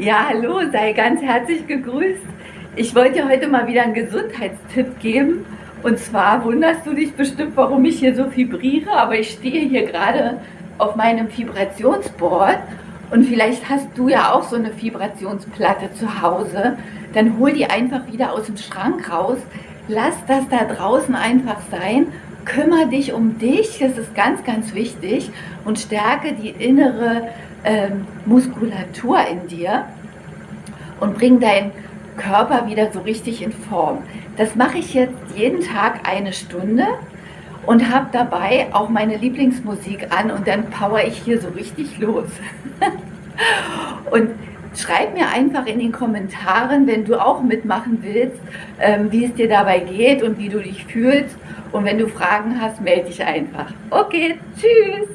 Ja, hallo, sei ganz herzlich gegrüßt. Ich wollte dir heute mal wieder einen Gesundheitstipp geben. Und zwar wunderst du dich bestimmt, warum ich hier so vibriere, aber ich stehe hier gerade auf meinem Vibrationsboard und vielleicht hast du ja auch so eine Vibrationsplatte zu Hause. Dann hol die einfach wieder aus dem Schrank raus. Lass das da draußen einfach sein. Kümmere dich um dich, das ist ganz, ganz wichtig. Und stärke die innere ähm, Muskulatur in dir und bring deinen Körper wieder so richtig in Form. Das mache ich jetzt jeden Tag eine Stunde und habe dabei auch meine Lieblingsmusik an und dann power ich hier so richtig los. und schreib mir einfach in den Kommentaren, wenn du auch mitmachen willst, ähm, wie es dir dabei geht und wie du dich fühlst. Und wenn du Fragen hast, melde dich einfach. Okay, tschüss!